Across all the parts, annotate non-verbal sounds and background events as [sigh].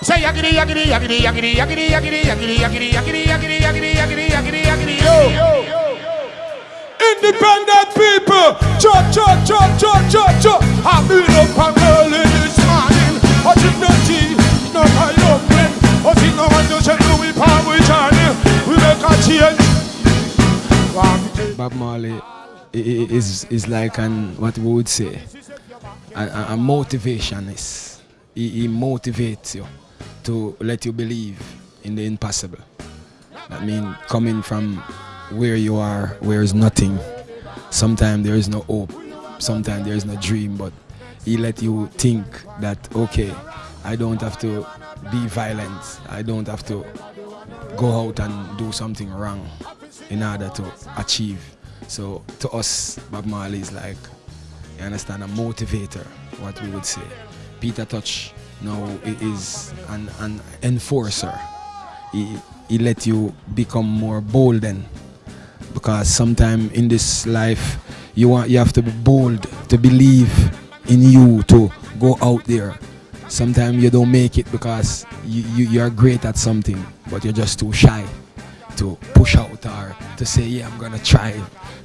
Say yaggity yaggity yaggity yaggity yaggity yaggity yaggity yaggity yaggity yaggity yaggity yaggity yaggity yaggity yo. Independent people, chop, chop, chop, chop, chop, chop. I've been up and early this morning, watching the tea, no my young friend. Watching no one to say Louis Palm with Johnny. We make a change. Bob Marley is is like an what we would say a, a motivationist. He, he motivates you to let you believe in the impossible. I mean, coming from where you are, where is nothing. Sometimes there is no hope. Sometimes there is no dream, but he let you think that okay, I don't have to be violent. I don't have to go out and do something wrong in order to achieve. So to us, Bob Marley is like, you understand, a motivator, what we would say. Peter Tosh now is an, an enforcer. He, he let you become more bold then. Because sometimes in this life, you want you have to be bold to believe in you to go out there. Sometimes you don't make it because you, you, you're great at something, but you're just too shy to push out or to say, yeah, I'm gonna try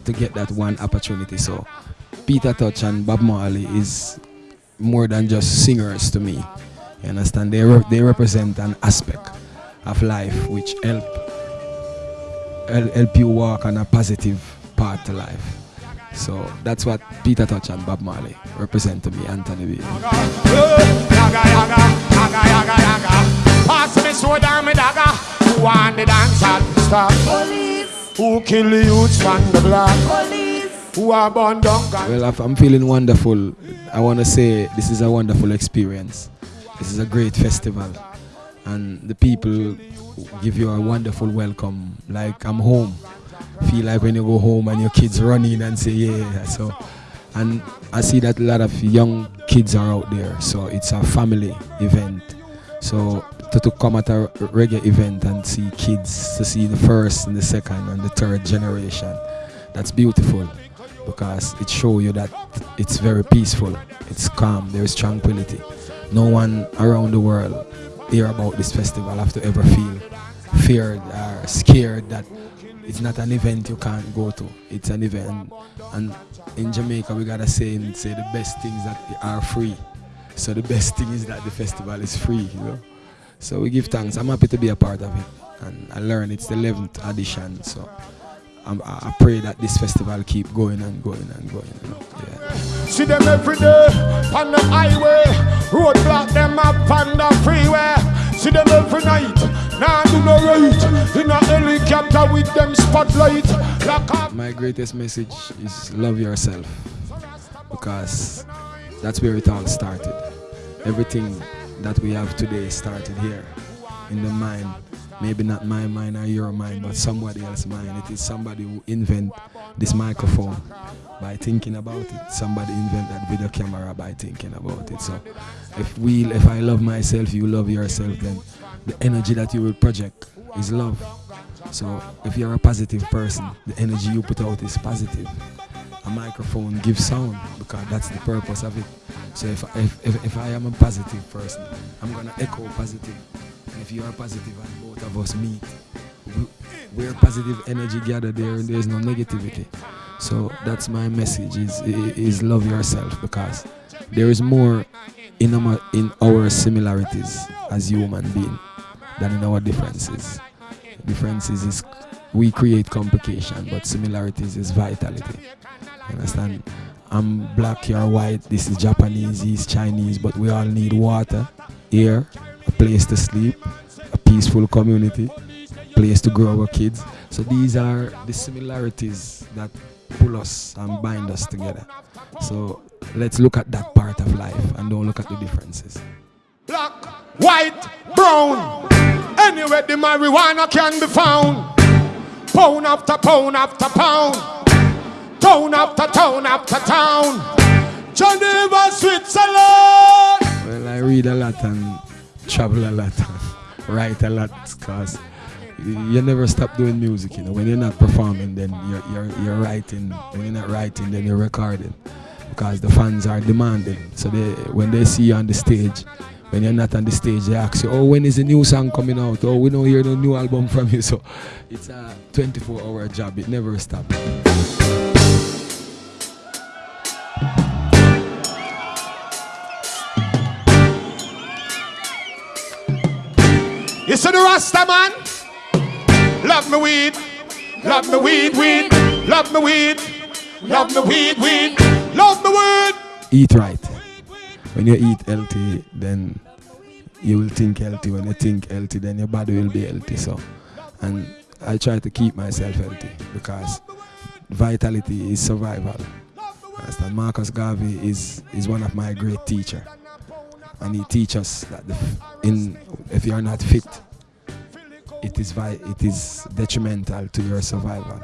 to get that one opportunity. So Peter Tosh and Bob Marley is more than just singers to me. You understand? They, re they represent an aspect of life which help help you walk on a positive path to life. So that's what Peter Tosh and Bob Marley represent to me, Anthony B. Pass me sword and me dagger. Who want the dance hall stop? Police. Who kill the youths from the block? Police. Who are born down? Well, I'm feeling wonderful. I want to say this is a wonderful experience. This is a great festival. And the people give you a wonderful welcome. Like I'm home. Feel like when you go home and your kids run in and say, yeah. So, and I see that a lot of young kids are out there. So it's a family event. So to, to come at a reggae event and see kids, to see the first and the second and the third generation, that's beautiful because it shows you that it's very peaceful, it's calm, there is tranquility. No one around the world hear about this festival have to ever feel feared or scared that it's not an event you can't go to. It's an event and in Jamaica we got a saying say the best things that are free. So the best thing is that the festival is free, you know. So we give thanks. I'm happy to be a part of it. And I learned it's the 11th edition. So I'm, i pray that this festival keep going and going and going. Know? yeah. See them every day on the highway. Roadblock them up on the freeway. See them every night. Now nah, do no right. In a helicopter with them spotlight. Like My greatest message is love yourself. Because that's where it all started. Everything that we have today started here in the mind. Maybe not my mind or your mind, but somebody else's mind. It is somebody who invent this microphone by thinking about it. Somebody invent that video camera by thinking about it. So if we, if I love myself, you love yourself, then the energy that you will project is love. So if you're a positive person, the energy you put out is positive a microphone gives sound because that's the purpose of it. So if, if, if, if I am a positive person, I'm going to echo positive. And if you are positive and both of us meet, we, are positive energy gathered there and there's no negativity. So that's my message is, is love yourself because there is more in our, in our similarities as human being than in our differences. Differences is we create complication, but similarities is vitality. You understand? I'm black, you're white, this is Japanese, he's Chinese, but we all need water, air, place to sleep, a peaceful community, place to grow our kids. So these are the similarities that pull us and bind us together. So let's look at that part of life and don't look at the differences. Black, white, brown, anywhere the marijuana can be found. Pound after pound after pound town after town after town. Geneva, Switzerland. Well, I read a lot and travel a lot [laughs] write a lot because you never stop doing music, you know. When you're not performing, then you're, you're, you're writing. When you're not writing, then you're recording because the fans are demanding. So they, when they see you on the stage, when you're not on the stage, they ask you, oh, when is the new song coming out? Oh, we don't hear the new album from you. [laughs] So it's a 24 hour job. It never stops. See the Rasta man? Love me weed, love me weed, weed, love me weed, love me weed, weed, love me weed. Eat right. When you eat healthy, then you will think healthy. When you think healthy, then your body will be healthy. So, and I try to keep myself healthy because vitality is survival. Understand? Marcus Garvey is is one of my great teacher, and he teaches that the, in if you are not fit, it is it is detrimental to your survival.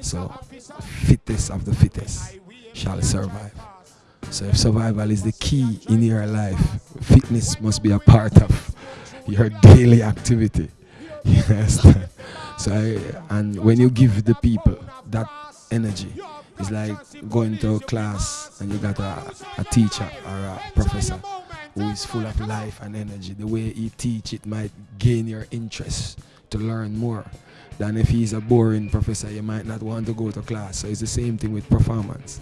So, fittest of the fittest shall survive. So if survival is the key in your life, fitness must be a part of your daily activity. [laughs] Yes. so I, and when you give the people that energy, it's like going to a class and you got a, a teacher or a professor who is full of life and energy. The way he teach it might gain your interest to learn more than if he's a boring professor you might not want to go to class so it's the same thing with performance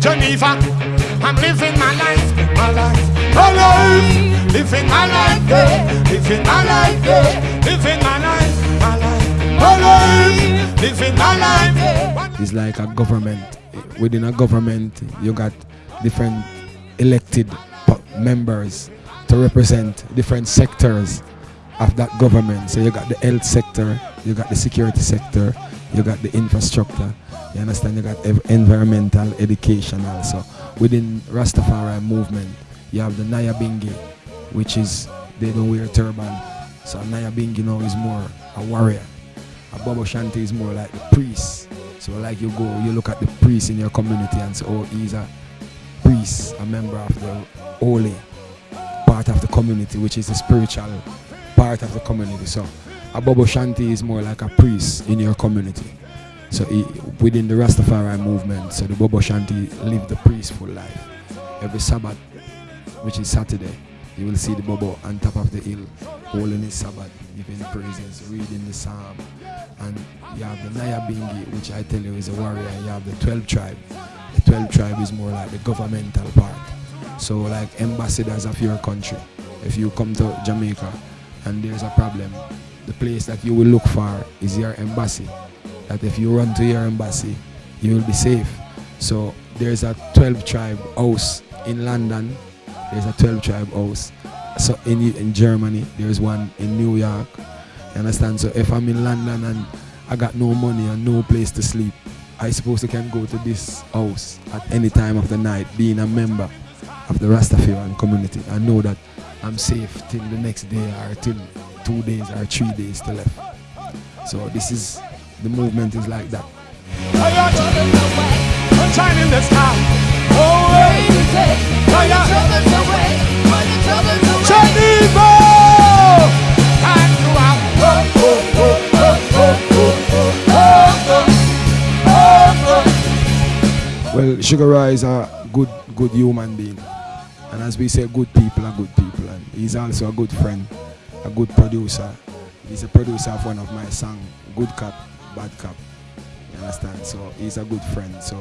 Geneva. I'm living my life, my life, my life, living my life, yeah. living my life, yeah. living my life, my life, my life, living my life. Yeah. It's like a government. Within a government, you got different elected members to represent different sectors of that government. So you got the health sector, you got the security sector, you got the infrastructure, you understand? You got environmental, education also. Within Rastafari movement, you have the Nyabingi, which is they don't wear turban. So Nyabingi now is more a warrior. A Bobo Shanti is more like the priest. So like you go, you look at the priest in your community and say, oh, he's a priest, a member of the holy part of the community, which is the spiritual part of the community. So a Bobo Shanti is more like a priest in your community. So he, within the Rastafari movement, so the Bobo Shanti live the peaceful life. Every Sabbath, which is Saturday, you will see the Bobo on top of the hill, holding his Sabbath, giving praises, reading the Psalm. And you have the Nyabingi, which I tell you is a warrior. You have the 12 tribe. The 12 tribe is more like the governmental part. So like ambassadors of your country. If you come to Jamaica and there's a problem, the place that you will look for is your embassy that if you run to your embassy, you will be safe. So there's a 12 tribe house in London. There's a 12 tribe house. So in in Germany, there's one in New York. You understand? So if I'm in London and I got no money and no place to sleep, I suppose I can go to this house at any time of the night, being a member of the Rastafarian community. I know that I'm safe till the next day or till two days or three days to left. So this is the movement is like that. Well, Sugar Ray is a good, good human being. And as we say, good people are good people. And he's also a good friend, a good producer. He's a producer of one of my songs, Good Cop bad cop. You understand? So he's a good friend. So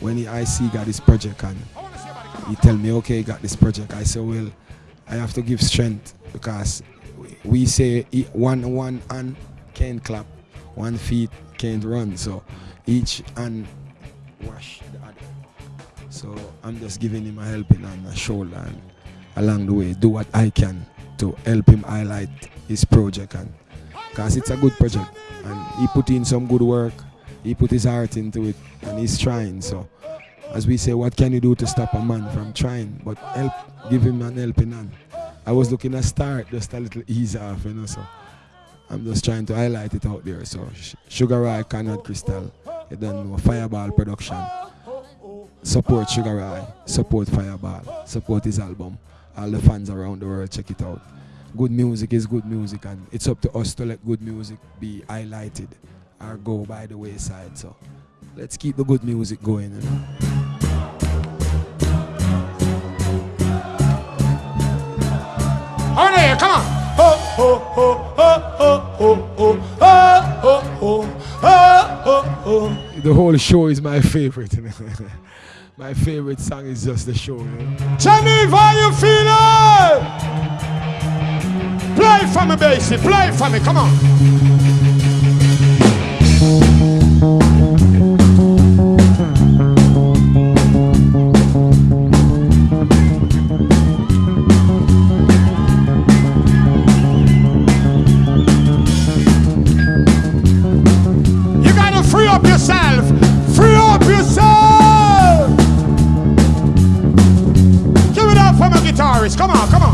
when he, I see got this project and he tell me, okay, got this project, I say, well, I have to give strength because we say one one hand can't clap, one feet can't run. So each hand wash the other. So I'm just giving him a helping hand, a shoulder, and along the way, do what I can to help him highlight his project and because it's a good project and he put in some good work he put his heart into it and he's trying so as we say what can you do to stop a man from trying? But help give him an helping hand. I was looking to start just a little ease off you know so i'm just trying to highlight it out there. So sugar ray Conrad crystal you don't know fireball production. Support sugar ray support fireball support his album. All the fans around the world check it out. Good music is good music and it's up to us to let good music be highlighted or go by the wayside. So let's keep the good music going you know? The whole show is my favorite. [laughs] my favorite song is just the show. Know? how you feeling? Play for me, Basie. Play for me. Come on. Come on, come on.